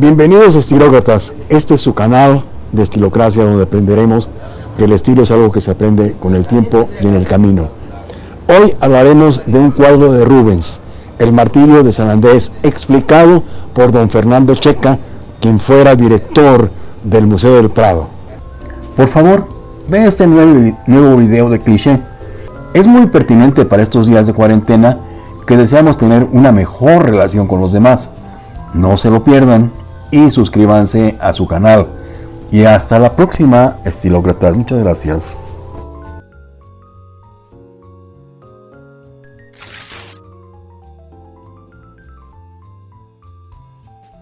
Bienvenidos estilócratas, este es su canal de Estilocracia donde aprenderemos que el estilo es algo que se aprende con el tiempo y en el camino. Hoy hablaremos de un cuadro de Rubens, El martirio de San Andrés, explicado por don Fernando Checa, quien fuera director del Museo del Prado. Por favor, ve este nuevo, nuevo video de cliché. Es muy pertinente para estos días de cuarentena que deseamos tener una mejor relación con los demás. No se lo pierdan y suscríbanse a su canal. Y hasta la próxima, estilócratas. Muchas gracias.